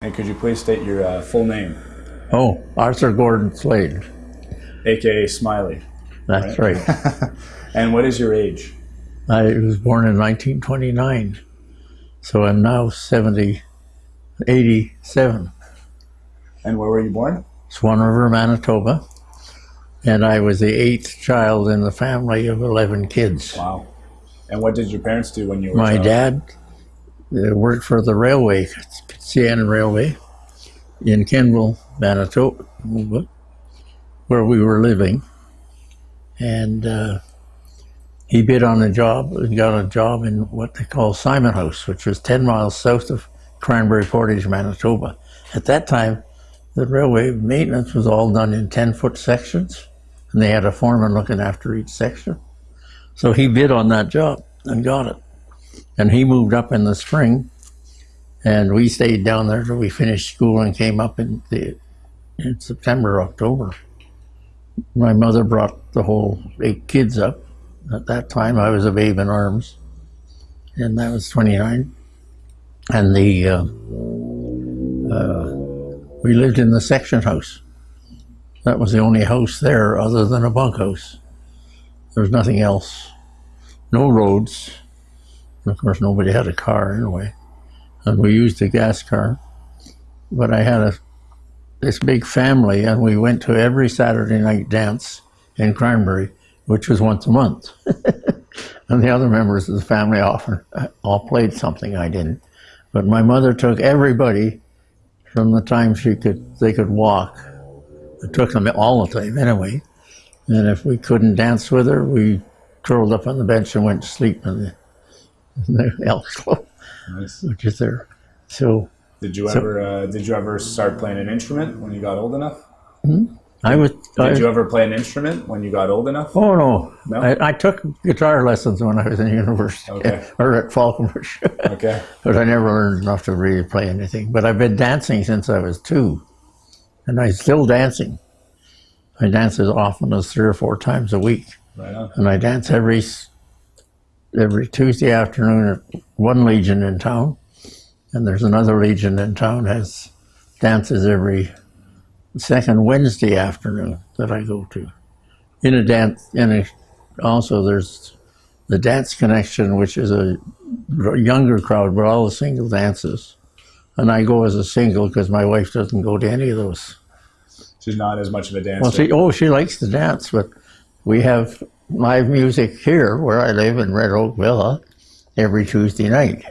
And could you please state your uh, full name, Oh, Arthur Gordon Slade. aka Smiley? That's right. And what is your age? I was born in 1929, so I'm now 70, 87. And where were you born? Swan River, Manitoba. And I was the eighth child in the family of 11 kids. Wow. And what did your parents do when you were My dad worked for the railway, CN Railway, in Kenville, Manitoba, where we were living. And uh, he bid on a job and got a job in what they call Simon House, which was 10 miles south of Cranberry Portage, Manitoba. At that time, the railway maintenance was all done in 10 foot sections, and they had a foreman looking after each section. So he bid on that job and got it. And he moved up in the spring, and we stayed down there till we finished school and came up in the in September, October. My mother brought the whole eight kids up. At that time, I was a babe in arms, and that was 29. And the uh, uh, we lived in the section house. That was the only house there other than a bunkhouse. There was nothing else. No roads. Of course, nobody had a car anyway. And we used a gas car. But I had a this big family, and we went to every Saturday night dance in Cranberry, which was once a month. and the other members of the family often all played something I didn't. But my mother took everybody from the time she could they could walk. It took them all the time anyway. And if we couldn't dance with her, we curled up on the bench and went to sleep in the, in the Elks Club, Nice. which is there. So Did you So- ever uh, did you ever start playing an instrument when you got old enough? I was. I, Did you ever play an instrument when you got old enough? oh no, No? I, I took guitar lessons when I was in university Okay. or at Falconbridge, Okay. but I never learned enough to really play anything. But I've been dancing since I was two, and I'm still dancing. I dance as often as three or four times a week. Right and I dance every every Tuesday afternoon at one legion in town, and there's another legion in town has dances every second Wednesday afternoon that I go to. In a dance, in a also there's the dance connection, which is a younger crowd, but all the single dances, and I go as a single because my wife doesn't go to any of those. She's not as much of a dancer. Well, she, oh, she likes to dance, but we have live music here where I live in Red Oak Villa every Tuesday night.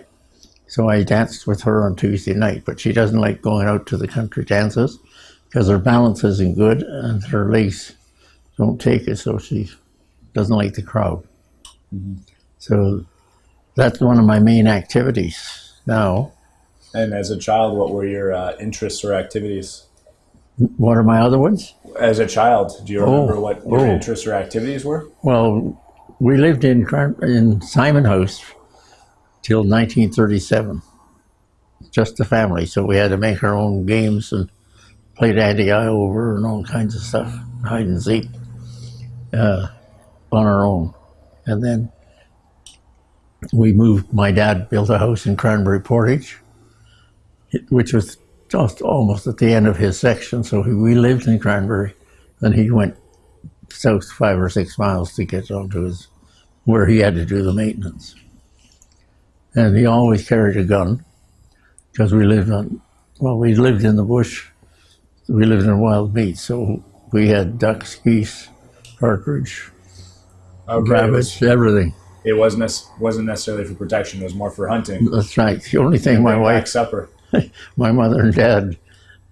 So I danced with her on Tuesday night, but she doesn't like going out to the country dances because her balance isn't good and her legs don't take it, so she doesn't like the crowd. So that's one of my main activities now. and as a child, what were your uh, interests or activities? What are my other ones? As a child, do you remember Oh, what your oh. interests or activities were? Well, we lived in in Simon House till 1937, just the family. So we had to make our own games and play daddy eye over and all kinds of stuff, hide and seek, uh, on our own. And then we moved. My dad built a house in Cranberry Portage, which was just almost at the end of his section. So he, we lived in Cranberry, and he went south five or six miles to get onto his where he had to do the maintenance. And he always carried a gun because we lived on well, we lived in the bush. We lived in wild meat, so we had ducks, geese, partridge, Okay, it, rabbits, was, everything. it wasn't wasn't necessarily for protection. It was more for hunting. That's right. The only thing my wife supper. my mother and dad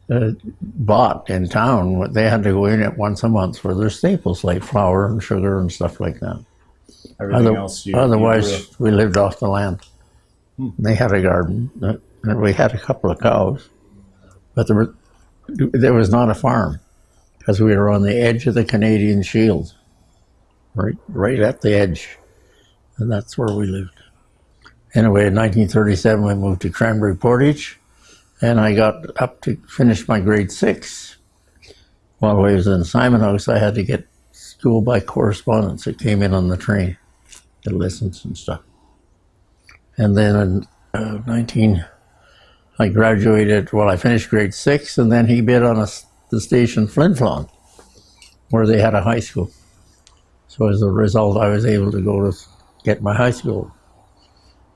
uh, bought in town. what They had to go in it once a month for their staples like flour and sugar and stuff like that. Everything Other- else. You, you otherwise, grew. we lived off the land. They had a garden, uh, and we had a couple of cows, but there, were, there was not a farm because we were on the edge of the Canadian Shield, right, right at the edge, and that's where we lived. Anyway, in 1937, we moved to Cranberry Portage, and I got up to finish my grade six. While I was in Simon House, I had to get school by correspondence. It came in on the train, the lessons and stuff. And then in uh, 19, I graduated, well, I finished grade six, and then he bid on a the station Flin Flon, where they had a high school. So as a result, I was able to go to get my high school.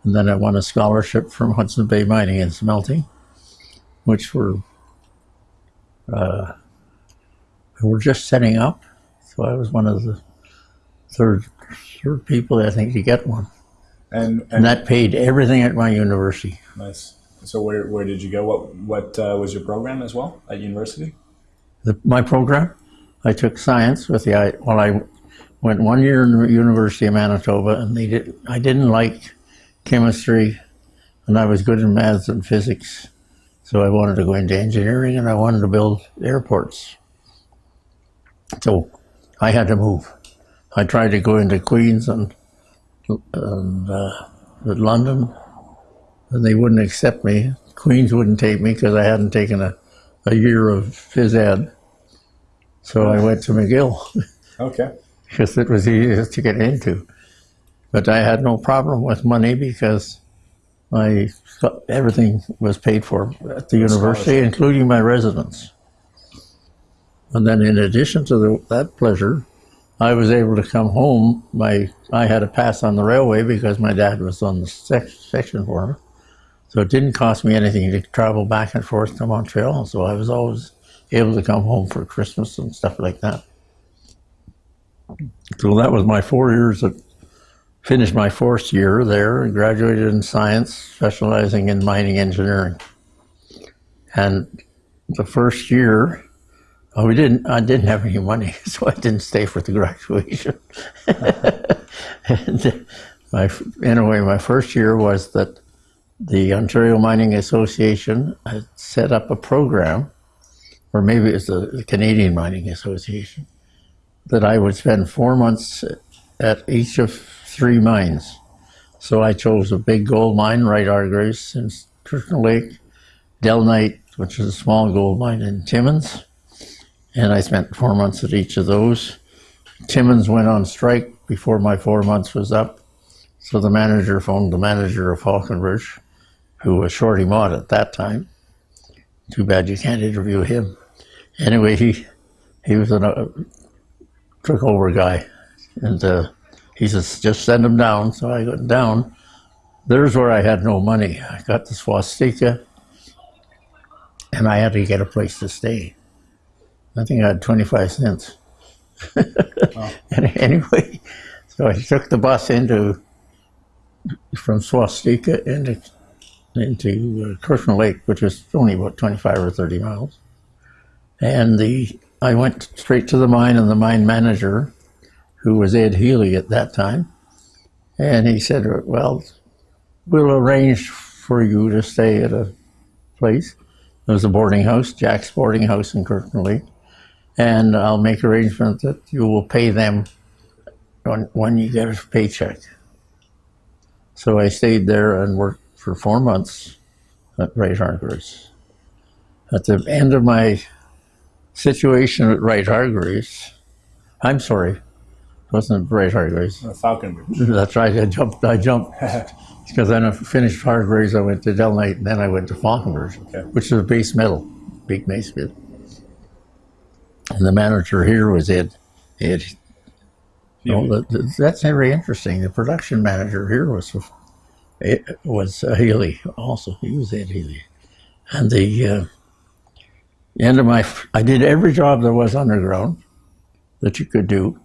And then I won a scholarship from Hudson Bay Mining and Smelting, which were uh, were just setting up. So I was one of the third third people, I think, to get one. And, And and that paid everything at my university. nice. So where, where did you go? What what uh, was your program as well at university? The, my program, I took science with the, I, well, I went one year in the University of Manitoba and they did, I didn't like chemistry and I was good in maths and physics. So I wanted to go into engineering and I wanted to build airports. So I had to move. I tried to go into Queens and, and uh, London and they wouldn't accept me. Queens wouldn't take me because I hadn't taken a, a year of phys ed. So I went to McGill Okay. because it was easiest to get into. But I had no problem with money because I everything was paid for at the university, including my residence. And then, in addition to the, that pleasure, I was able to come home. My I had a pass on the railway because my dad was on the sec- section for so it didn't cost me anything to travel back and forth to Montreal. So I was always able to come home for Christmas and stuff like that. So that was my four years of finished my fourth year there and graduated in science, specializing in mining engineering. And the first year, oh, we didn't. I didn't have any money, so I didn't stay for the graduation. and my, anyway, my first year was that the Ontario Mining Association had set up a program, or maybe it's the Canadian Mining Association, that I would spend four months at each of three mines. So I chose a big gold mine, Wright Hargreaves in Kirkland Lake, Delnite, which is a small gold mine in Timmins, and I spent four months at each of those. Timmins went on strike before my four months was up, so the manager phoned the manager of Falconbridge, who was Shorty Mott at that time. Too bad you can't interview him. Anyway, he he was a uh, took over guy, and uh, he says just send him down. So I went down. There's where I had no money. I got the swastika, and I had to get a place to stay. I think I had 25 cents. and anyway, so I took the bus into from Swastika into into uh, Kirkland Lake, which was only about 25 or 30 miles. And the I went straight to the mine, and the mine manager, who was Ed Healy at that time, and he said, "Well, we'll arrange for you to stay at a place. There was a boarding house, Jack's boarding house in Kirkland and I'll make arrangements that you will pay them when, when you get a paycheck." So I stayed there and worked for four months at Wright Hargreaves. At the end of my situation at Wright Hargreaves, I'm sorry, it wasn't Wright Hargreaves. Uh, Falconbridge. That's right. I jumped. I jumped because then I finished hard Hargreaves. I went to Delnite, and then I went to Falconbridge, Okay. which is a base metal, big base metal. And the manager here was Ed. Ed. No, that- that- that's very interesting. The production manager here was it was uh, Healy also. He was Ed Healy, and the uh, end of my I did every job there was underground that you could do.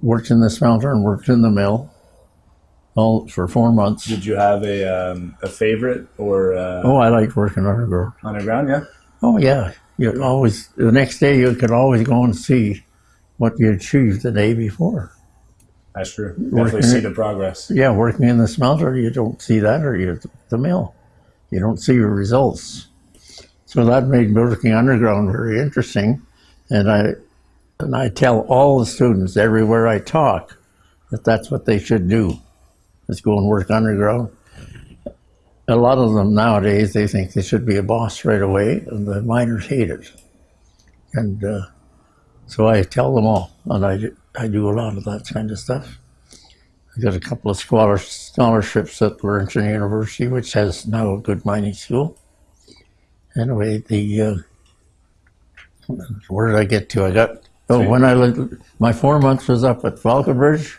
Worked in the smelter and worked in the mill, all for four months. Did you have a um, a favorite or uh, Oh, I liked working underground. underground? Yeah. Oh yeah, you always the next day you could always go and see what you achieved the day before. That's true. Definitely Working see the progress. Yeah, working in the smelter, you don't see that, or you the mill, you don't see your results. So that made working underground very interesting, and I and I tell all the students everywhere I talk that that's what they should do, is go and work underground. A lot of them nowadays they think they should be a boss right away, and the miners hate it. And uh, so I tell them all, and I do- I do a lot of that kind of stuff. I got a couple of scholar, scholarships at Laurentian University, which has now a good mining school. anyway, the uh, where did I get to? I got oh when I lived, my four months was up at Falconbridge.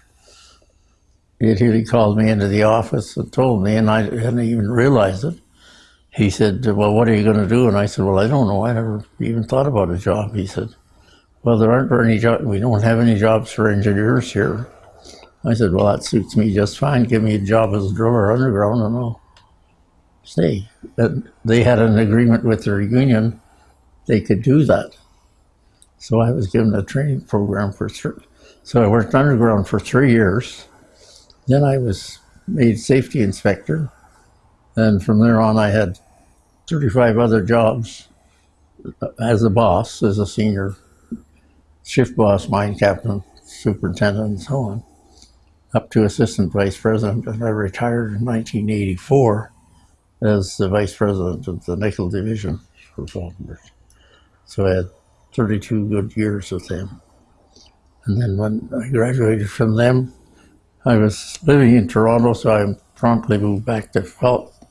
He he called me into the office and told me, and I hadn't even realized it. He said, "Well, what are you going to do?" And I said, "Well, I don't know. I never even thought about a job." He said, "Well, there aren't any jobs. We don't have any jobs for engineers here." I said, "Well, that suits me just fine. Give me a job as a driller underground, and I'll stay." And they had an agreement with their union; they could do that. So I was given a training program for three. So I worked underground for three years. Then I was made safety inspector, and from there on, I had 35 other jobs uh, as a boss, as a senior shift boss, mine captain, superintendent, and so on, up to assistant vice president. And I retired in 1984 as the vice president of the nickel division for Falconbridge. So I had 32 good years with them. And then when I graduated from them, I was living in Toronto, so I promptly moved back to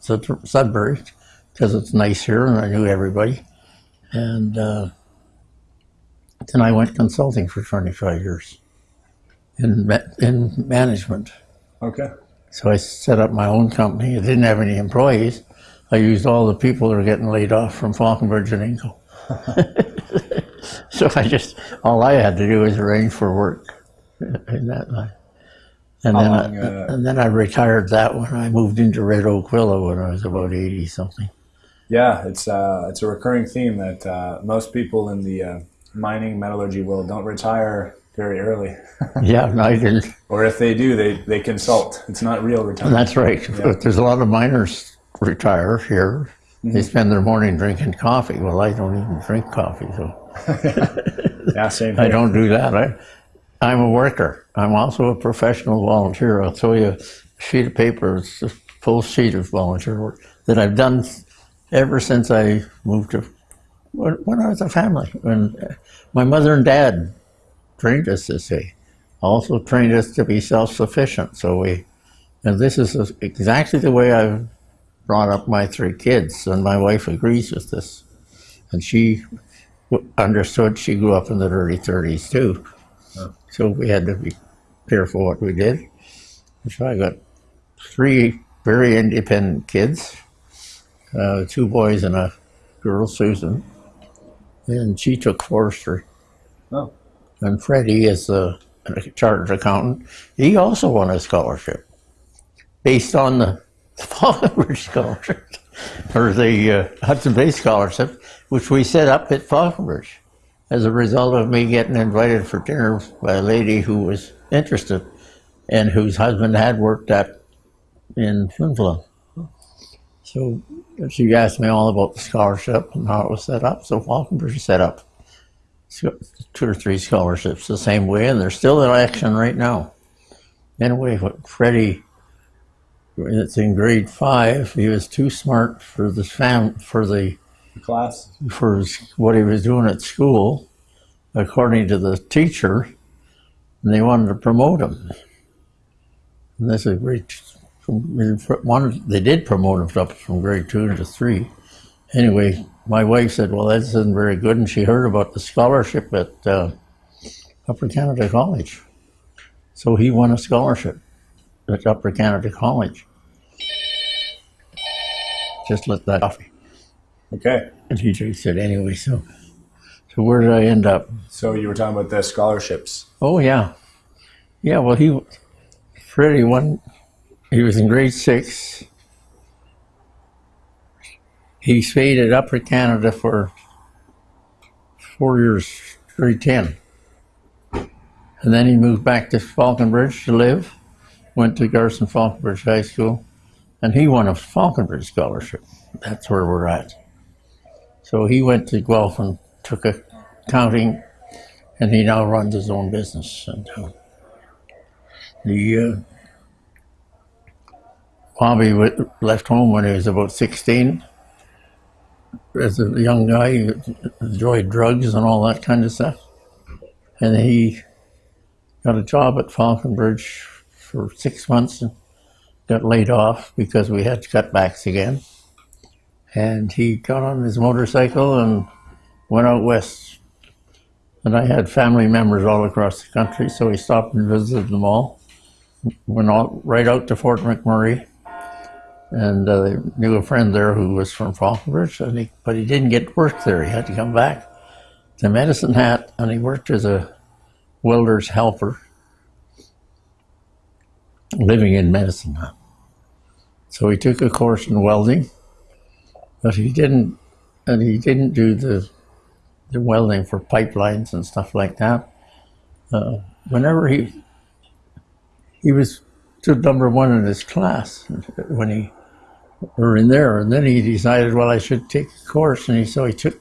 to Sudbury because it's nice here and I knew everybody. And uh, then I went consulting for 25 years in, in management. Okay. So I set up my own company. I didn't have any employees. I used all the people that were getting laid off from Falconbridge and Inco. so I just, all I had to do was arrange for work in that line. And How then, long, I, uh, and then I retired that when I moved into Red Oak Villa when I was about 80 something. Yeah, it's uh, it's a recurring theme that uh, most people in the uh, mining metallurgy world don't retire very early, Yeah, no, I didn't. or if they do, they they consult. It's not real retirement. That's right. But there's a lot of miners retire here. Mm-hmm. They spend their morning drinking coffee. Well, I don't even drink coffee, so Yeah, same. I don't do that. I, I'm a worker. I'm also a professional volunteer. I'll throw you a sheet of paper, it's a full sheet of volunteer work that I've done ever since I moved to when, when I was a family. When uh, my mother and dad trained us to say, also trained us to be self-sufficient. So we, and this is exactly the way I've brought up my three kids, and my wife agrees with this. And she w- understood. She grew up in the early 30s too. So we had to be careful what we did. So I got three very independent kids, uh, two boys and a girl, Susan. And she took forestry. Oh, And Freddie is a, a chartered accountant. He also won a scholarship based on the Falconbridge scholarship, or the uh, Hudson Bay scholarship, which we set up at Falconbridge as a result of me getting invited for dinner by a lady who was interested and whose husband had worked at in Flin So she asked me all about the scholarship and how it was set up. So Falconbridge set up two or three scholarships the same way, and they're still in action right now. Anyway, Freddie, it's in grade five. He was too smart for the fam for the class. for his, what he was doing at school, according to the teacher, and they wanted to promote him. And that's a great. One, they did promote him up from grade two to three. Anyway, my wife said, "Well, that isn't very good," and she heard about the scholarship at uh, Upper Canada College. So he won a scholarship at Upper Canada College. Just let that off. Okay. And he said, anyway, so so where did I end up? So you were talking about the scholarships. Oh yeah, yeah. Well, he Freddie won. He was in grade six. He stayed at Upper Canada for four years, grade ten, and then he moved back to Falconbridge to live. Went to Garson Falconbridge High School, and he won a Falconbridge scholarship. That's where we're at. So he went to Guelph and took accounting, and he now runs his own business. And uh, the uh, Bobby left home when he was about 16. As a young guy, he enjoyed drugs and all that kind of stuff. And he got a job at Falconbridge for six months and got laid off because we had cutbacks again. and he got on his motorcycle and went out west. And I had family members all across the country, so he stopped and visited them all. Went all, right out to Fort McMurray, and uh, knew a friend there who was from Falconbridge, and he, but he didn't get work there. He had to come back to Medicine Hat, and he worked as a welder's helper, living in Medicine. So he took a course in welding, but he didn't, and he didn't do the the welding for pipelines and stuff like that. Uh, whenever he he was to number one in his class when he were in there, and then he decided, well, I should take a course, and he so he took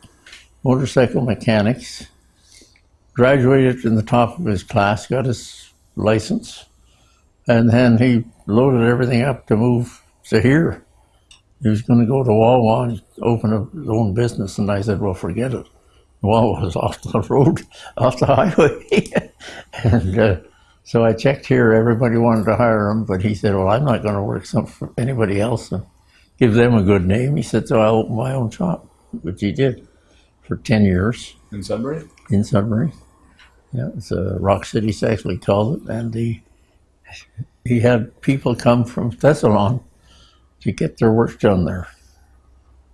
motorcycle mechanics, graduated in the top of his class, got his license, and then he loaded everything up to move to here. He was going to go to Wawa and open a, his own business, and I said, well, forget it. Wawa was off the road, off the highway, and. Uh, so I checked here. Everybody wanted to hire him, but he said, "Well, I'm not going to work some for anybody else and give them a good name." He said, "So I'll open my own shop," which he did for ten years In Sudbury? in Sudbury. Yeah, it's a Rock City we called it, and he he had people come from Thessalon to get their work done there.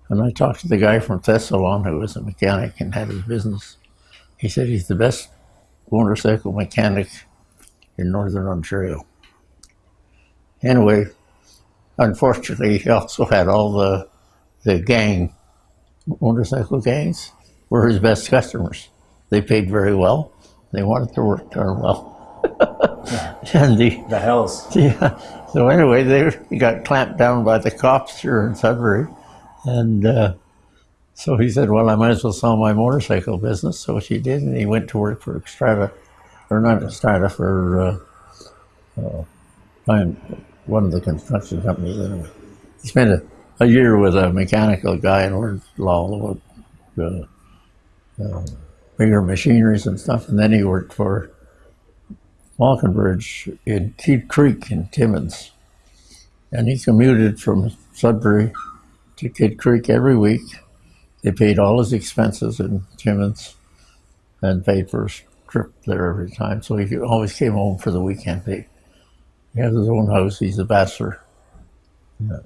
And I talked to the guy from Thessalon who was a mechanic and had his business. He said he's the best motorcycle mechanic in northern Ontario. Anyway, unfortunately, he also had all the the gang motorcycle gangs were his best customers. They paid very well. They wanted to work done well. and the The Hells. yeah. So anyway, they got clamped down by the cops here in Sudbury, and uh, so he said, "Well, I might as well sell my motorcycle business." So she did, and he went to work for Strata, or not Strata, for uh, uh, one of the construction companies. Anyway, he spent a, a year with a mechanical guy and learned all about uh, uh, bigger machineries and stuff, and then he worked for Falconbridge in Kidd Creek in Timmins. And he commuted from Sudbury to Kidd Creek every week. They paid all his expenses in Timmins and paid for his trip there every time. So he always came home for the weekend. He, he has his own house. He's a bachelor. Yeah.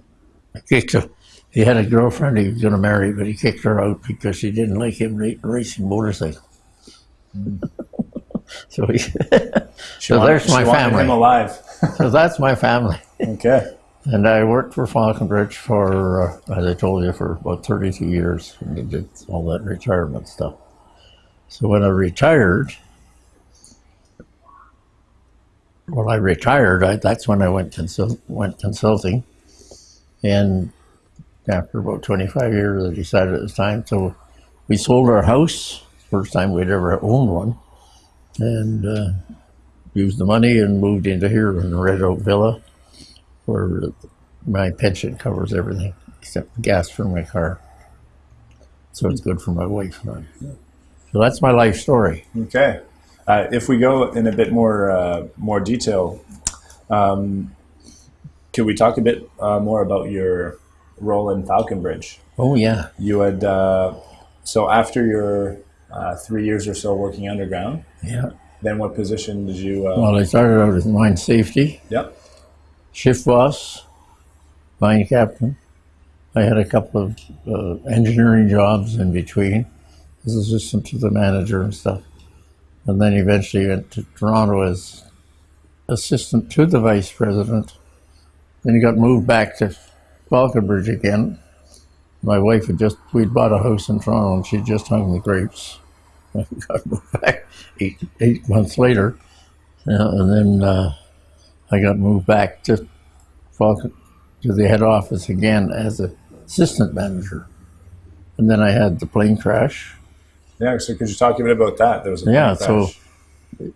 Kicked. He had a girlfriend he was going to marry, but he kicked her out because she didn't like him racing motorcycles. so She So wanted- there's my family. him alive. so that's my family. okay. And I worked for Falconbridge for, uh, as I told you, for about 32 years. And I did all that retirement stuff. So when I retired, when I retired, I, that's when I went consult, went consulting. And after about 25 years, I decided it was time. So we sold our house, first time we'd ever owned one, and uh, used the money and moved into here in the Red Oak Villa where my pension covers everything except the gas for my car. So it's good for my wife and I. So that's my life story. Okay. Uh, if we go in a bit more uh, more detail, um, could we talk a bit uh, more about your role in Falconbridge? Oh yeah, You had uh, so after your uh, three years or so working underground, yeah. then what position did you? Uh, Well, I started out as mine safety, yep. shift boss, mine captain. I had a couple of uh, engineering jobs in between as assistant to the manager and stuff. And then eventually went to Toronto as assistant to the vice president. Then he got moved back to Falconbridge again. My wife had just, we'd bought a house in Toronto and she'd just hung the grapes. I got moved back eight, eight months later. Yeah, and then uh, I got moved back to Falcon, to the head office again as a assistant manager. And then I had the plane crash. Yeah. So could you talk a bit about that? There was a Yeah, so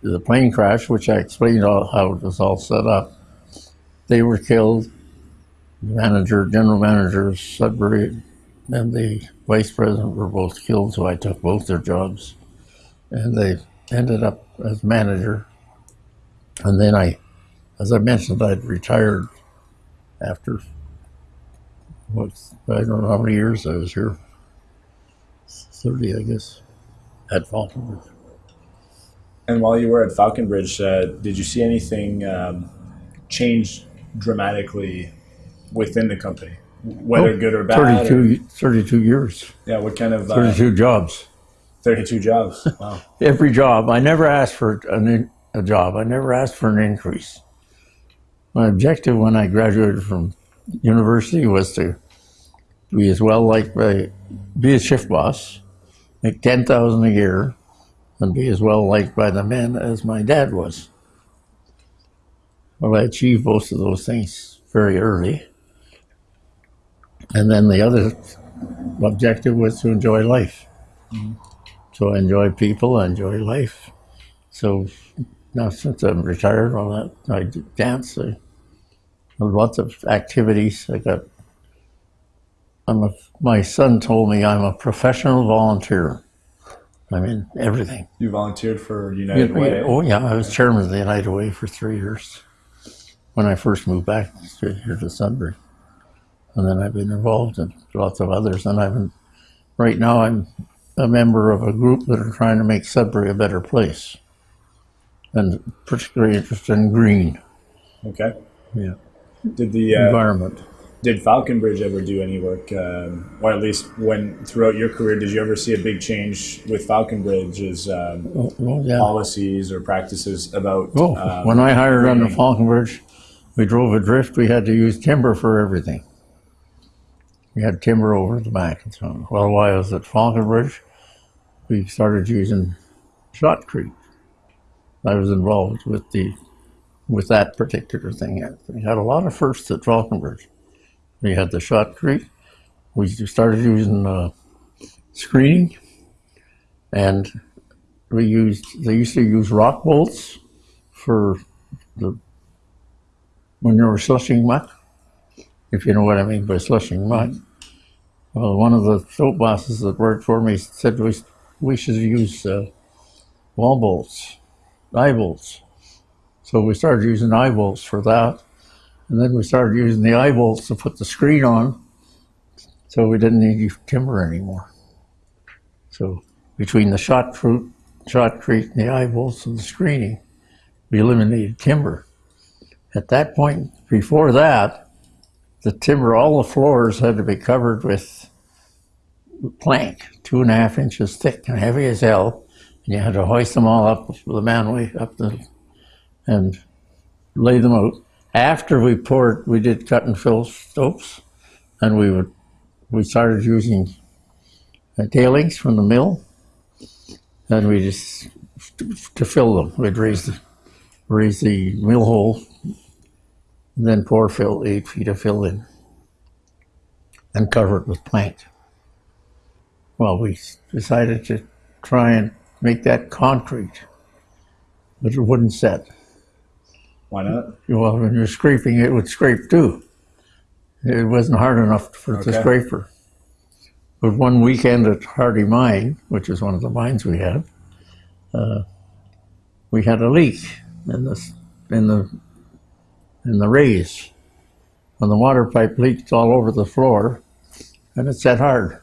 the plane crash, which I explained all, how it was all set up. They were killed. The manager, general manager Sudbury, and the vice president were both killed, so I took both their jobs. And they ended up as manager. And then I, as I mentioned, I'd retired after What's, I don't know how many years I was here. 30, I guess, at Falconbridge. And while you were at Falconbridge, uh, did you see anything um, change dramatically within the company, whether Oh, good or bad? or- 32, 32 years, yeah, what kind of uh, 32 jobs. 32 jobs? Wow. Every job. I never asked for an, a job. I never asked for an increase. My objective when I graduated from university was to be as well liked by, uh, be a shift boss, make 10000 a year, and be as well liked by the men as my dad was. Well, I achieved both of those things very early. And then the other objective was to enjoy life. Mm-hmm. So I enjoy people, I enjoy life. So now since I'm retired, all that I dance. I have lots of activities. I got. I'm a. My son told me I'm a professional volunteer. I mean, everything. You volunteered for United Yeah, Way. Oh yeah, I was chairman of the United Way for three years when I first moved back to- here to Sudbury, and then I've been involved in lots of others. And I'm right now I'm a member of a group that are trying to make Sudbury a better place, and particularly interested in green Okay. yeah. Did the uh, environment. did Falconbridge ever do any work, um, or at least when throughout your career, did you ever see a big change with Falconbridge's um, Oh, oh, yeah. policies or practices about? Oh, um, when I hired on the? Falconbridge, we drove a drift. We had to use timber for everything. We had timber over the back and so on. Well, why was it Falconbridge, we started using shotcrete. I was involved with the with that particular thing. We had a lot of firsts at Falconbridge. We had the shotcrete. We started using uh, screening, and we used. They used to use rock bolts for the when you were slushing muck, if you know what I mean by slushing muck. Well, one of the soap bosses that worked for me said we, we should use uh, wall bolts, eye bolts. So we started using eye bolts for that. And then we started using the eye bolts to put the screen on. So we didn't need timber anymore. So between the shot fruit, shotcrete, and the eye bolts and the screening, we eliminated timber. At that point, before that, the timber, all the floors had to be covered with plank, two and a half inches thick and heavy as hell. And you had to hoist them all up the manway up the and lay them out. After we poured, we did cut and fill stopes, and we would we started using uh, tailings from the mill, and we just to fill them. We'd raise the raise the mill hole, and then pour fill eight feet of fill in, and cover it with plank. Well, we decided to try and make that concrete, but it wouldn't set. Why not? Well, when you're scraping, it would scrape too. It wasn't hard enough for the scraper. But one weekend at Hardy Mine, which is one of the mines we had, uh, we had a leak in the in the in the raise. And the water pipe leaked all over the floor, and it set hard.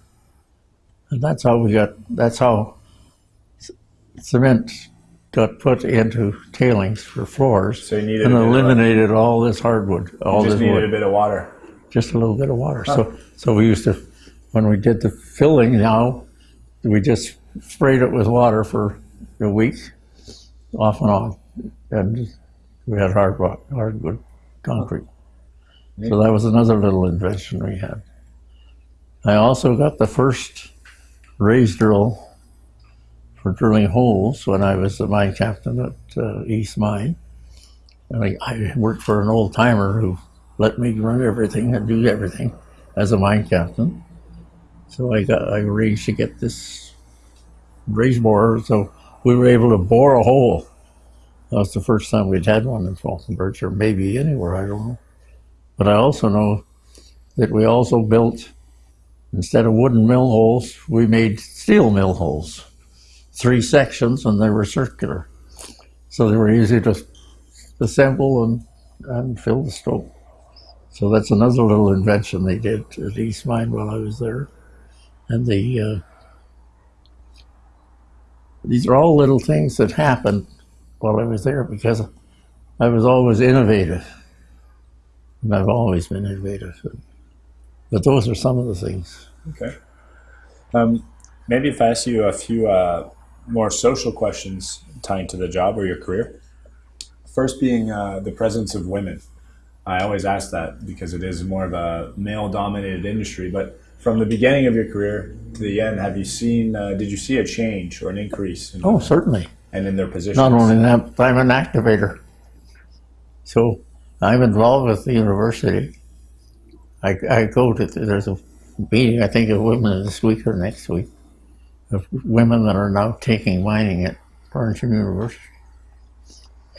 And that's how we got. That's how c- cement got put into tailings for floors So you needed and eliminated all this hardwood, all just this needed wood a bit of water. just a little bit of water. So, so we used to, when we did the filling now, we just sprayed it with water for a week, off and on, and we had hard rock, hardwood concrete. So that was another little invention we had. I also got the first raise drill for drilling holes when I was the mine captain at uh, East Mine. And I, I worked for an old timer who let me run everything and do everything as a mine captain. So I got I arranged to get this raise borer, so we were able to bore a hole. That was the first time we'd had one in Falconbridge, or maybe anywhere, I don't know. But I also know that we also built, instead of wooden mill holes, we made steel mill holes. Three sections, and they were circular. So they were easy to assemble and, and fill the stope. So that's another little invention they did at East Mine while I was there. And the uh, these are all little things that happened while I was there because I was always innovative. And I've always been innovative. But those are some of the things. Okay. Um, maybe if I ask you a few uh, more social questions tying to the job or your career. First, being uh, the presence of women. I always ask that because it is more of a male dominated industry. But from the beginning of your career to the end, have you seen, uh, did you see a change or an increase? In, Oh, certainly. And in their positions? Not only that, I'm an activator. So I'm involved with the university. I, I go to, there's a meeting, I think, of women this week or next week, of women that are now taking mining at Laurentian University.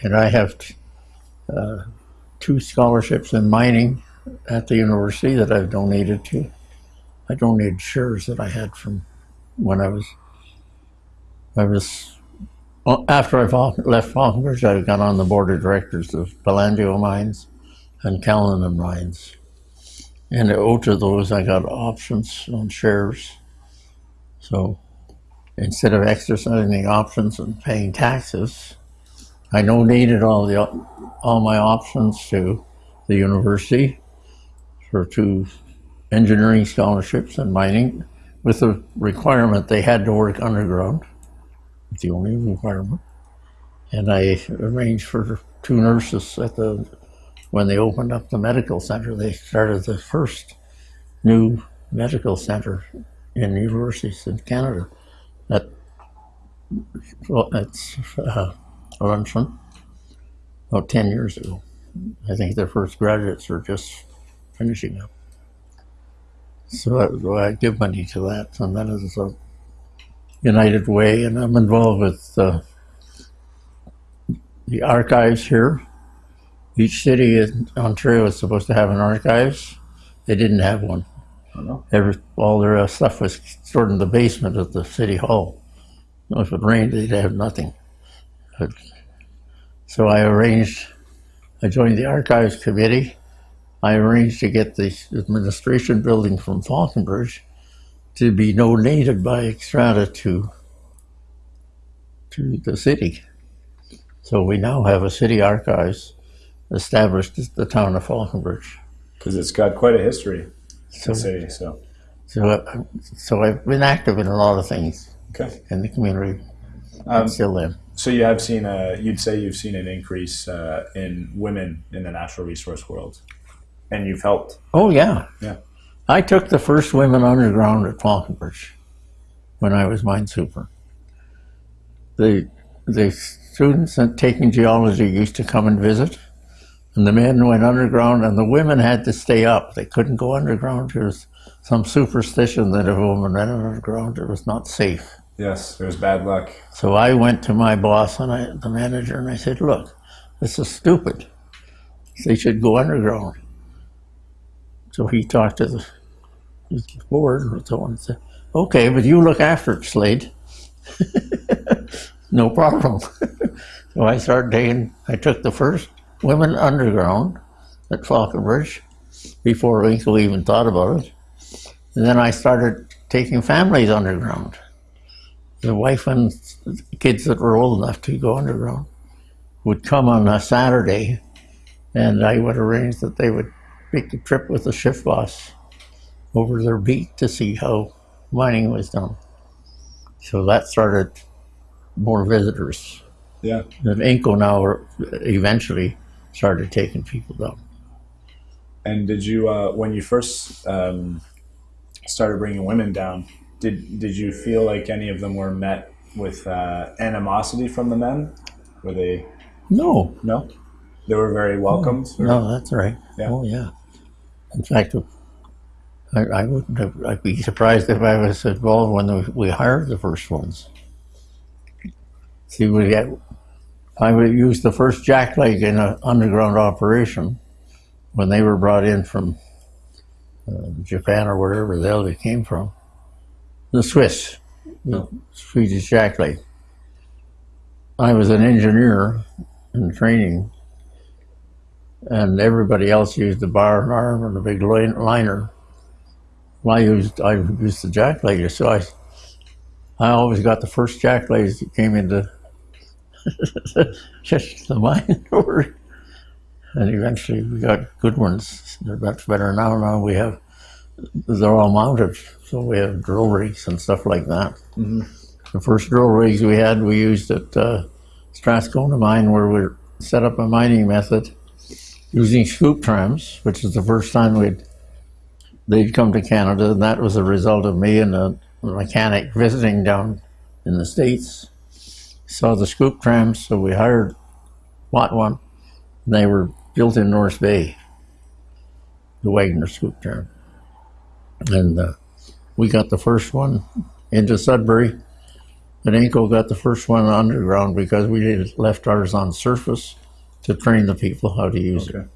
And I have uh, two scholarships in mining at the university that I've donated to. I donated shares that I had from when I was, I was well, after I left Falconbridge, I got on the board of directors of Belandio Mines and Callanan Mines. And at both of those, I got options on shares. So instead of exercising the options and paying taxes, I donated all the all my options to the university for two engineering scholarships and mining, with the requirement they had to work underground the only requirement. And I arranged for two nurses at the when they opened up the medical center. They started the first new medical center in universities in Canada. At it's uh, Laurentian about ten years ago. I think their first graduates are just finishing up. So I, I give money to that, and that is a United Way, and I'm involved with uh, the archives here. Each city in Ontario is supposed to have an archives. They didn't have one. Every, all their uh, stuff was stored in the basement of the city hall. If it rained, they'd have nothing. But, so I arranged, I joined the archives committee. I arranged to get the administration building from Falconbridge to be donated by Xstrata to to the city. So we now have a city archives established the town of Falconbridge. Because it's got quite a history, So, city. So, so, uh, so I've been active in a lot of things okay. in the community. Um, still am. So you have seen a, you'd say you've seen an increase uh, in women in the natural resource world, and you've helped. Oh yeah, Yeah. I took the first women underground at Falconbridge when I was mine super. The the students taking geology used to come and visit, and the men went underground, and the women had to stay up. They couldn't go underground. There was some superstition that if a woman went underground, it was not safe. Yes, there's bad luck. So I went to my boss and I, the manager, and I said, "Look, this is stupid. They should go underground." So he talked to the, the board and so on and said, "Okay, but you look after it, Slade." no problem. so I started taking. I took the first women underground at Falconbridge before Winkle even thought about it, and then I started taking families underground the wife and kids that were old enough to go underground would come on a Saturday, and I would arrange that they would make a trip with the shift boss over their beat to see how mining was done. So that started more visitors. Yeah. And Inco now eventually started taking people down. And did you, uh, when you first um, started bringing women down, did did you feel like any of them were met with uh, animosity from the men? Were they No, no? They were very welcomed. or- no, that's right. Yeah. Oh yeah. In fact, I, I wouldn't have. I'd be surprised if I was involved when we, we hired the first ones. See, we get. I would use the first jackleg in an underground operation when they were brought in from uh, Japan or wherever the hell they came from. The Swiss, the Swedish jackleg. I was an engineer in training and everybody else used the bar and arm and the big liner. Well, I used I used the jack laser, so I I always got the first jack laser that came into just the mine. And eventually we got good ones. They're much better now. Now we have they're all mounted, so we have drill rigs and stuff like that. The first drill rigs we had, we used at uh, Strathcona mine, where we set up a mining method using scoop trams, which is the first time we'd they'd come to Canada, and that was a result of me and a mechanic visiting down in the states. Saw the scoop trams, so we hired bought one. And they were built in North Bay, the Wagner scoop tram, and uh, we got the first one into Sudbury. And Inco got the first one underground because we had left ours on surface to train the people how to use it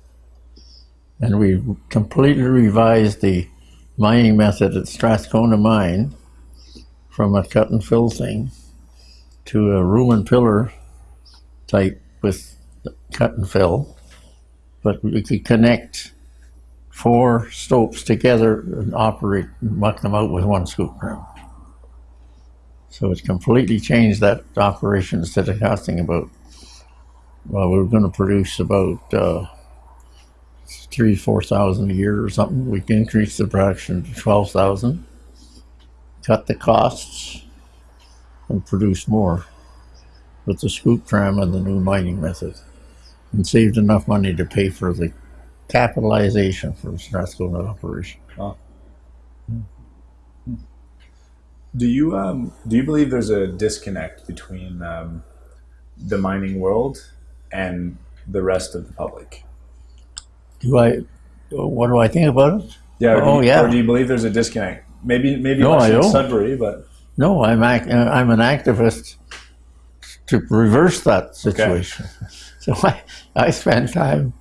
and we completely revised the mining method at Strathcona Mine from a cut and fill thing to a room and pillar type with cut and fill, but we could connect four stopes together and operate and muck them out with one scoop tram. So it completely changed that operation instead of costing about, well, we were going to produce about uh, three, four thousand a year or something. We can increase the production to twelve thousand, cut the costs, and produce more with the scoop tram and the new mining method, and saved enough money to pay for the capitalization for the Strathcona operation. Do you um, do you believe there's a disconnect between um, the mining world and the rest of the public? Do I? What do I think about it? Yeah. Or do Oh, you, yeah. Or do you believe there's a disconnect? Maybe maybe No, I in. Sudbury, but No, I'm act, uh, I'm an activist to reverse that situation. So I, I spend time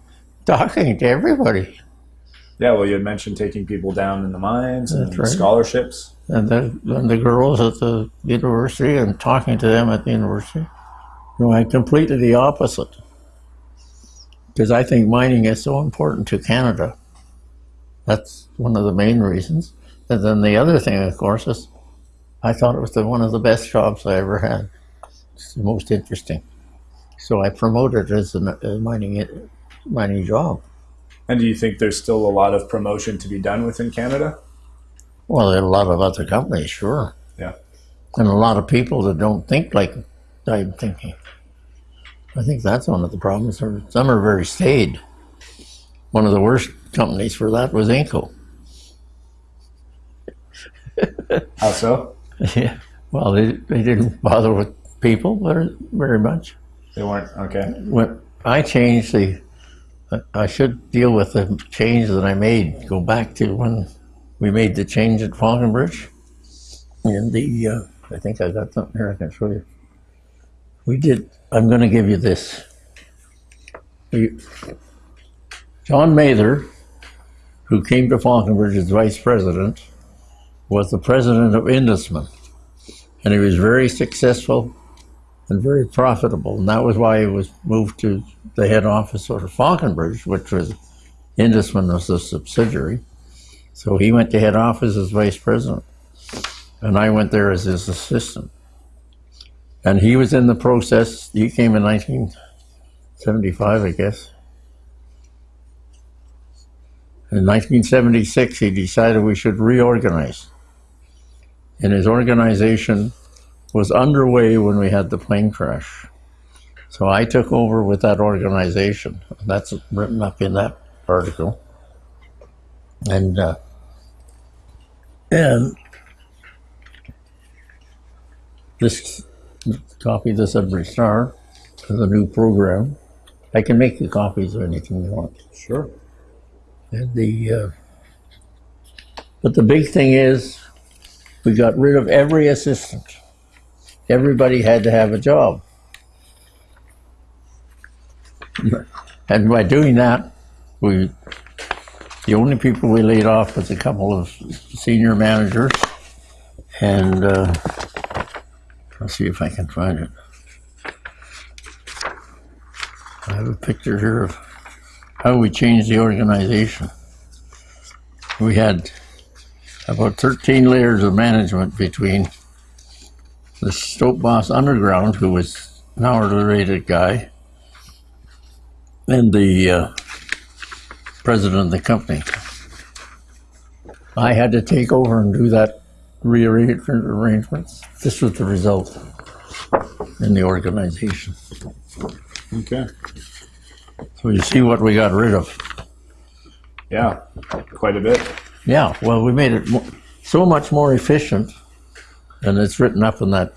talking to everybody. yeah. Well, you had mentioned taking people down in the mines and right. scholarships. and the, and the girls at the university and talking to them at the university. No, I'm completely the opposite. Because I think mining is so important to Canada. That's one of the main reasons. And then the other thing, of course, is I thought it was the, one of the best jobs I ever had. It's the most interesting. So I promoted it as a, mining, mining job. And do you think there's still a lot of promotion to be done within Canada? Well, there are a lot of other companies, sure. Yeah. and a lot of people that don't think like I'm thinking. I think that's one of the problems. Or Some are very staid. One of the worst companies for that was Inco. How so? yeah. Well, they, they didn't bother with people very, very much. They weren't okay. When I changed the, I should deal with the change that I made. Go back to when we made the change at Falconbridge. And the, uh, I think I got something here I can show you. We did, I'm going to give you this. We, John Mather, who came to Falconbridge as vice president, was the president of Indusmin. And he was very successful and very profitable. And that was why he was moved to the head office of Falconbridge, which was Indusmin was a subsidiary. So he went to head office as vice president. And I went there as his assistant. And he was in the process, he came in 1975, I guess. In 1976, he decided we should reorganize. And his organization was underway when we had the plane crash. So I took over with that organization. That's written up in that article. And uh, and this copy of the Sudbury Star is a new program. I can make you copies of anything you want. Sure. And the uh, but the big thing is we got rid of every assistant. Everybody had to have a job. And by doing that, we the only people we laid off was a couple of senior managers, and uh, I'll see if I can find it. I have a picture here of how we changed the organization. We had about 13 layers of management between the Stope Boss Underground, who was an hourly rated guy, and the uh, president of the company. I had to take over and do that rearrangement arrangements. This was the result in the organization. Okay. So you see what we got rid of. Yeah, quite a bit. Yeah, well, we made it so much more efficient, and it's written up in that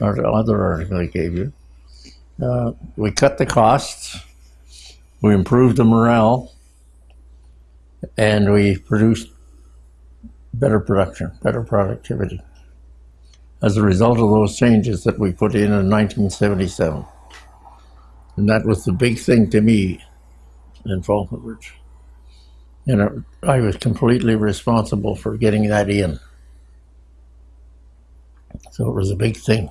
other article I gave you. Uh, we cut the costs, we improved the morale, and we produced better production, better productivity as a result of those changes that we put in in 1977. And that was the big thing to me in Falconbridge. And it, I was completely responsible for getting that in. So it was a big thing.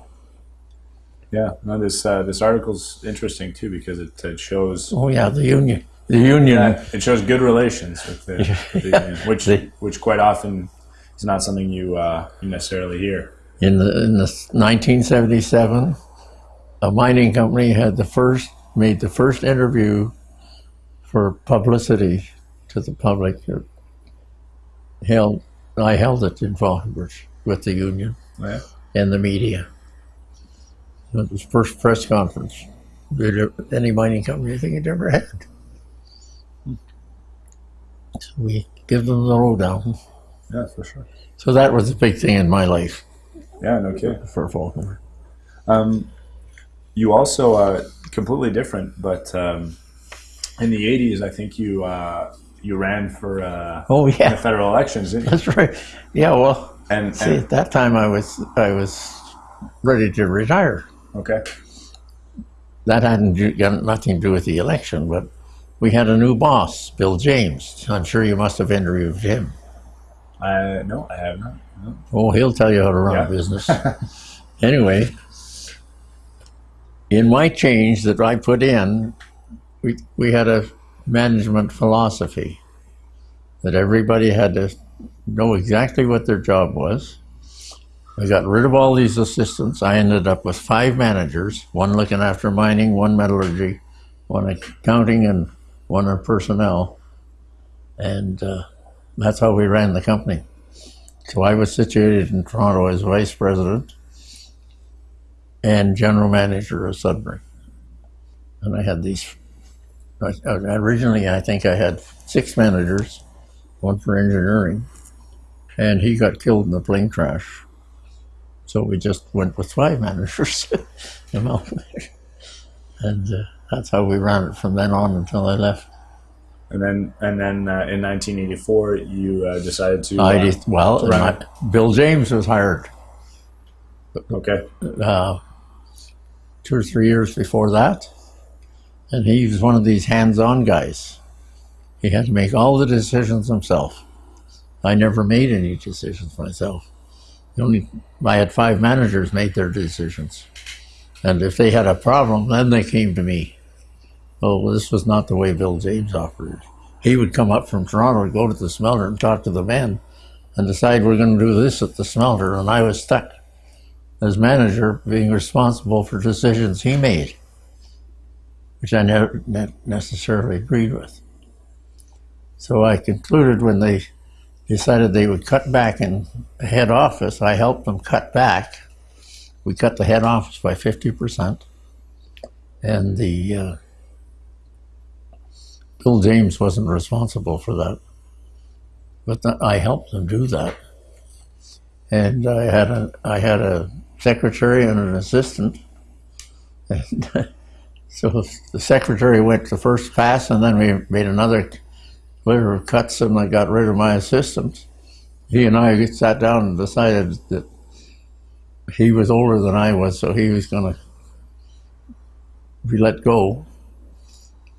Yeah. No, this uh, this article's interesting too because it, it shows Oh yeah, the union, the union. yeah, it shows good relations with the, with the union, which The- which quite often is not something you uh, you necessarily hear. In the in the 1977, a mining company had the first made the first interview for publicity to the public. Held I held it in Falconbridge with the union Yeah. and the media. It was the first press conference that any mining company I think had ever had. So we give them the lowdown. Yeah, for sure. So that was a big thing in my life Yeah, no kidding. for Falconbridge. Um, you also uh, completely different, but um, in the '80s, I think you uh, you ran for uh, Oh the yeah, federal elections, didn't you? that's right. Yeah, well, And, see, and at that time I was I was ready to retire. okay, That hadn't got nothing to do with the election, but we had a new boss, Bill James. I'm sure you must have interviewed him. I no, I have not. No. Oh, he'll tell you how to run Yeah. a business. anyway, in my change that I put in, we, we had a management philosophy that everybody had to know exactly what their job was. I got rid of all these assistants. I ended up with five managers one looking after mining, one metallurgy, one accounting, and one on personnel. And uh, that's how we ran the company. So I was situated in Toronto as vice president and general manager of Sudbury. And I had these, originally I think I had six managers, one for engineering, and he got killed in the plane crash. So we just went with five managers, amalgamated. and uh, that's how we ran it from then on until I left. And then and then uh, in 1984, you uh, decided to. I uh, did, well. I- Bill James was hired okay. uh, two or three years before that. And he was one of these hands on guys. He had to make all the decisions himself. I never made any decisions myself. The only I had five managers make their decisions. And if they had a problem, then they came to me. Oh, this was not the way Bill James operated. He would come up from Toronto, go to the smelter and talk to the men and decide we're going to do this at the smelter. And I was stuck as manager being responsible for decisions he made, which I never necessarily agreed with. So I concluded when they decided they would cut back in the head office, I helped them cut back. We cut the head office by 50%. And the uh, Bill James wasn't responsible for that. But I helped them do that. And I had a I had a secretary and an assistant. And so the secretary went the first pass, and then we made another litter of cuts, and I got rid of my assistant. He and I sat down and decided that he was older than I was, so he was going to be let go.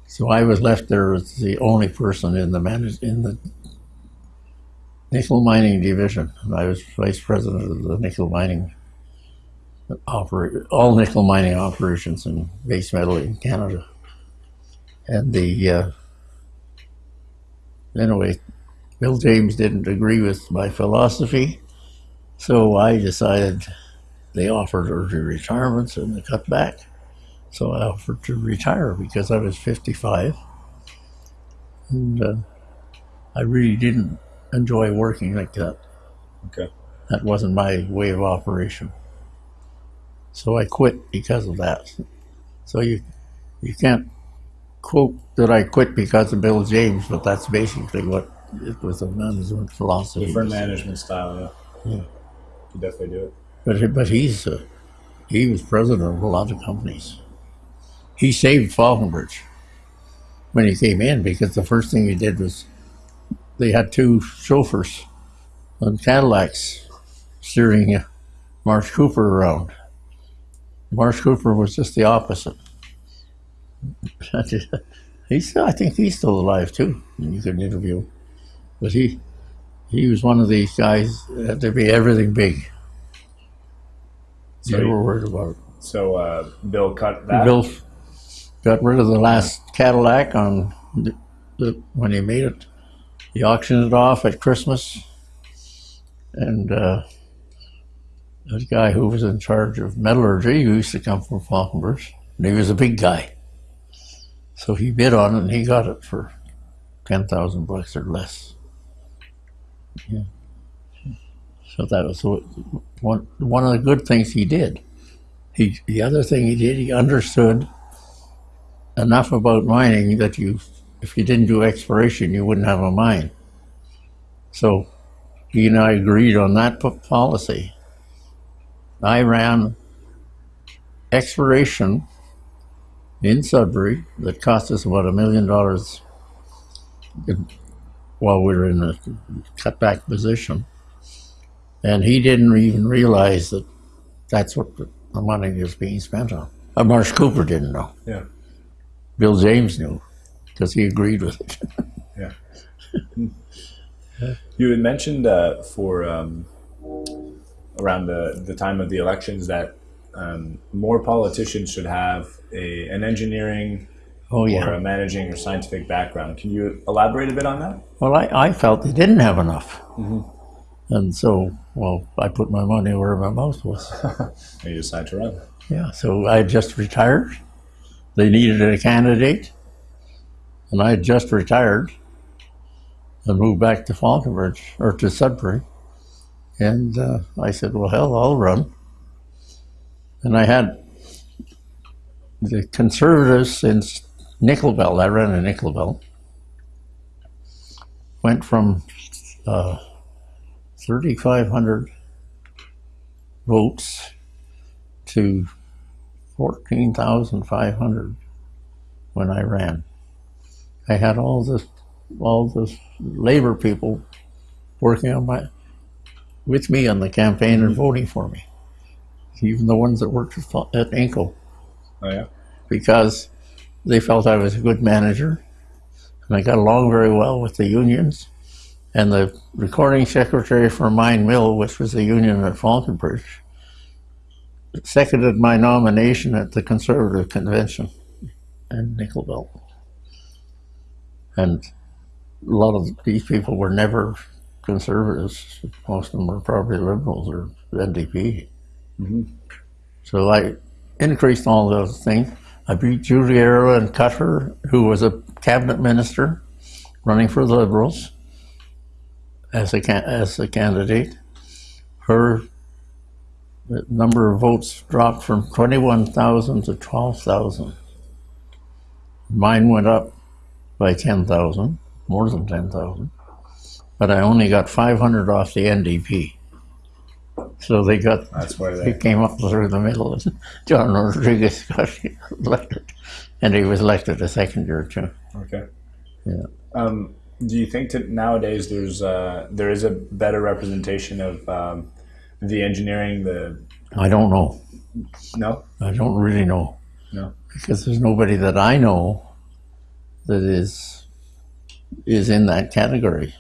So I was left there as the only person in the manage in the nickel mining division. I was vice president of the nickel mining operate all nickel mining operations in base metal in Canada. And the uh, anyway, Bill James didn't agree with my philosophy, so I decided they offered early retirements and they cut back. So I offered to retire because I was 55. And uh, I really didn't enjoy working like that. Okay. That wasn't my way of operation. So I quit because of that. So you you can't quote that I quit because of Bill James, but that's basically what it was a management philosophy. Different management style, yeah. Yeah. You definitely do it. But but he's uh, he was president of a lot of companies. He saved Falconbridge when he came in because the first thing he did was they had two chauffeurs on Cadillacs steering uh, Marsh Cooper around. Marsh Cooper was just the opposite. he's I think he's still alive too. You can interview, him. but he he was one of these guys that had to be everything big. So They were worried about it. So uh, Bill cut that. Bill got rid of the last Cadillac on the, the, when he made it. He auctioned it off at Christmas, and uh, this guy who was in charge of metallurgy who used to come from Falconbridge, and he was a big guy. So he bid on it, and he got it for ten thousand bucks or less. Yeah. So that was one one of the good things he did. He the other thing he did, he understood enough about mining that you, if you didn't do exploration, you wouldn't have a mine. So he and I agreed on that policy. I ran exploration in Sudbury that cost us about a million dollars while we were in a cutback position. And he didn't even realize that that's what the money was being spent on. Uh, Marsh Cooper didn't know. Yeah. Bill James knew because he agreed with it. Yeah. you had mentioned uh, for um, around the, the time of the elections that um, more politicians should have a, an engineering Oh or a managing or scientific background. Can you elaborate a bit on that? Well, I, I felt they didn't have enough, and so well, I put my money where my mouth was. And you decided to run. Yeah. So I had just retired. They needed a candidate, and I had just retired and moved back to Falconbridge or to Sudbury. And uh, I said, "Well, hell, I'll run." And I had the conservatives in Nickel Belt. I ran in Nickel Belt. Went from uh, 3,500 votes to 14,500 when I ran. I had all this, all the labor people working on my, with me on the campaign and mm-hmm. voting for me. Even the ones that worked at, Inco, Oh yeah. because they felt I was a good manager, and I got along very well with the unions. And the recording secretary for Mine Mill, which was the union at Falconbridge, seconded my nomination at the Conservative Convention in Nickel Belt. And a lot of these people were never conservatives. Most of them were probably liberals or NDP. Mm-hmm. So I increased all those things. I beat Arrow and Cutter, who was a cabinet minister running for the Liberals as a, as a candidate. Her number of votes dropped from 21,000 to 12,000. Mine went up by 10,000, more than 10,000, but I only got 500 off the NDP. So they got, That's where he they. came up through the middle, and John Rodriguez got elected, and he was elected a second year too. Okay. Yeah. Um, do you think that nowadays there's uh, there is a better representation of um, the engineering? The I don't know. no, I don't really know. No. Because there's nobody that I know that is is in that category.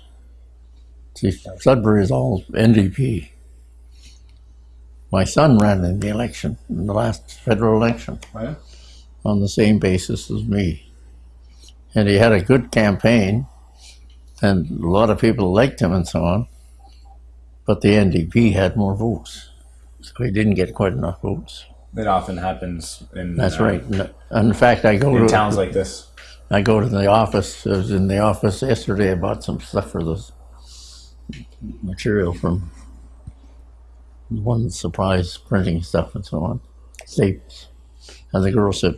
See, Sudbury is all NDP. My son ran in the election, in the last federal election, Oh, yeah? on the same basis as me. And he had a good campaign. and a lot of people liked him and so on. But the NDP had more votes, so he didn't get quite enough votes. It often happens in That's uh, right. And in fact, I go in to towns like this. I go to the office. I was in the office yesterday. I bought some stuff for this material from one surprise printing stuff and so on. Staples. And the girl said,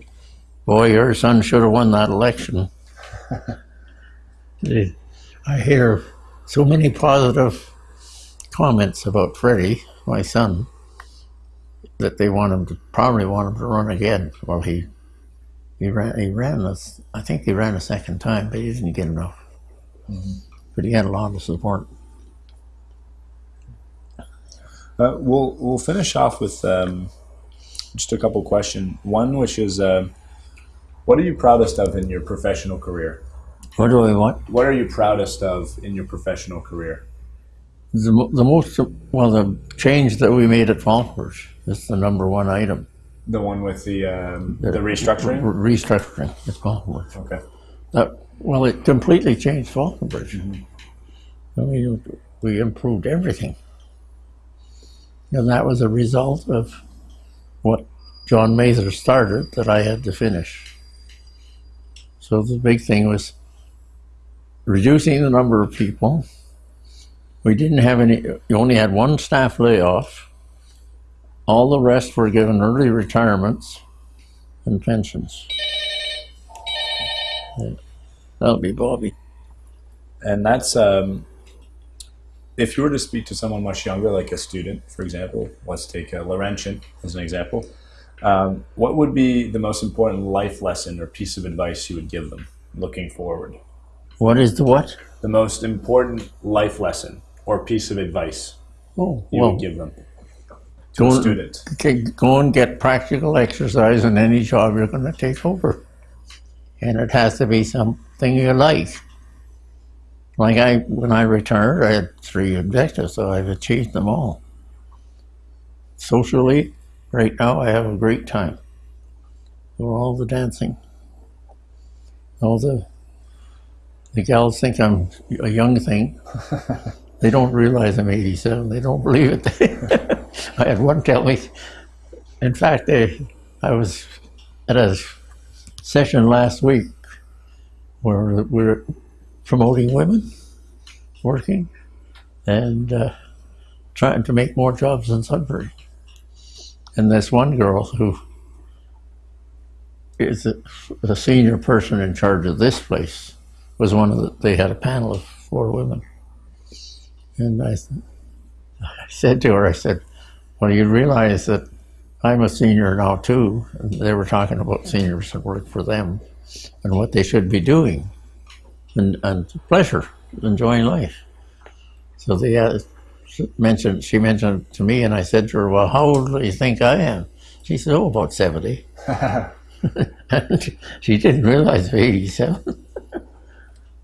Boy, your son should have won that election. I hear so many positive comments about Freddie, my son, that they want him to probably want him to run again. Well, he he ran. He ran this. I think he ran a second time, but he didn't get enough. Mm-hmm. But he had a lot of support. Uh, we'll we'll finish off with um, just a couple questions. One, which is, uh, what are you proudest of in your professional career? What do I want? What are you proudest of in your professional career? The, the most well, the change that we made at Falkers is the number one item. The one with the um, the restructuring. Re- restructuring at Falkers. Okay. That well, it completely changed Falconbridge. I mean, we improved everything, and that was a result of what John Mather started that I had to finish. So the big thing was reducing the number of people. We didn't have any. You only had one staff layoff. All the rest were given early retirements and pensions. That'll be Bobby. And that's um, if you were to speak to someone much younger, like a student, for example. Let's take uh, Laurentian as an example. Um, what would be the most important life lesson or piece of advice you would give them looking forward? What is the what? The most important life lesson or piece of advice Oh, you well, would give them to go, a student. okay, go and get practical exercise in any job you're going to take over. And it has to be something you like. Like I, when I retired, I had three objectives, so I've achieved them all. Socially, right now, I have a great time. For all the dancing, all the the gals think I'm a young thing. They don't realize I'm 87. They don't believe it. I had one tell me. In fact, they, I was at a session last week where we're promoting women working and uh, trying to make more jobs in Sudbury. And this one girl who is a, the senior person in charge of this place was one of the, they had a panel of four women. And I, I said to her, I said, well, you realize that I'm a senior now too. And they were talking about seniors that work for them and what they should be doing and, and pleasure, enjoying life. So they uh, mentioned, she mentioned to me, and I said to her, well, how old do you think I am? She said, oh, about 70. and she, didn't realize I'm 87.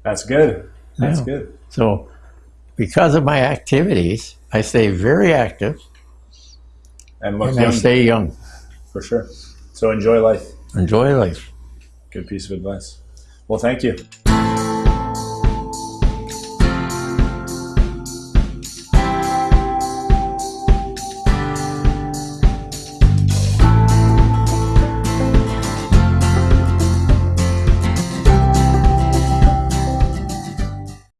That's good. That's Yeah. good. So, because of my activities, I stay very active And look and I stay young. for sure. So enjoy life. Enjoy life. Good piece of advice. Well, thank you.